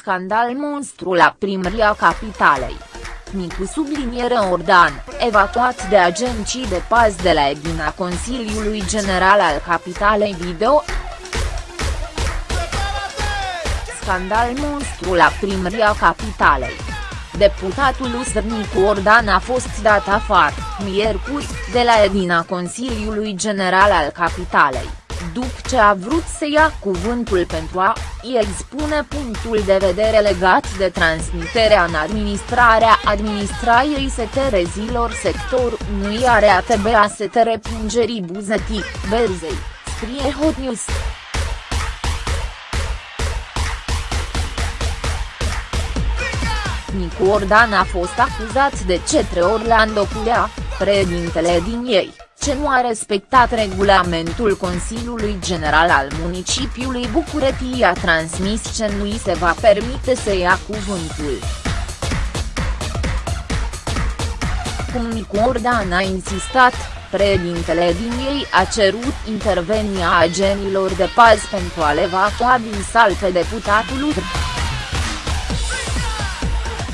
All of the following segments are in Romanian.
Scandal monstru la primăria capitalei. Micu subliniere Ordan, evacuat de agenții de paz de la Edina Consiliului General al Capitalei Video. Scandal monstru la primăria capitalei. Deputatul Nicu Ordan a fost dat afară, miercuri, de la Edina Consiliului General al Capitalei după ce a vrut să ia cuvântul pentru a i expune punctul de vedere legat de transmiterea în administrarea administraiei seterezilor sector nu are ATB a setere plângerii Buzătii, Berzei, scrie Hot News. Nicu Ordan a fost acuzat de cetre Orlando Culea, președintele din ei ce nu a respectat regulamentul Consiliului General al municipiului București a transmis ce nu îi se va permite să ia cuvântul. Cum Nicu Ordan a insistat, președintele din ei a cerut intervenia agenilor de paz pentru a le evacua din sal pe deputatul UDR.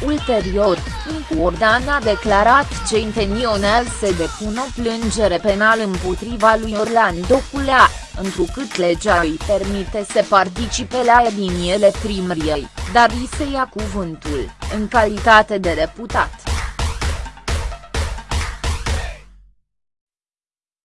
Ulterior, Nicu Ordan a declarat ce intenționează să depună o plângere penală împotriva lui Orlando Culea, întrucât legea îi permite să participe la ediniele primăriei, dar îi se ia cuvântul, în calitate de deputat.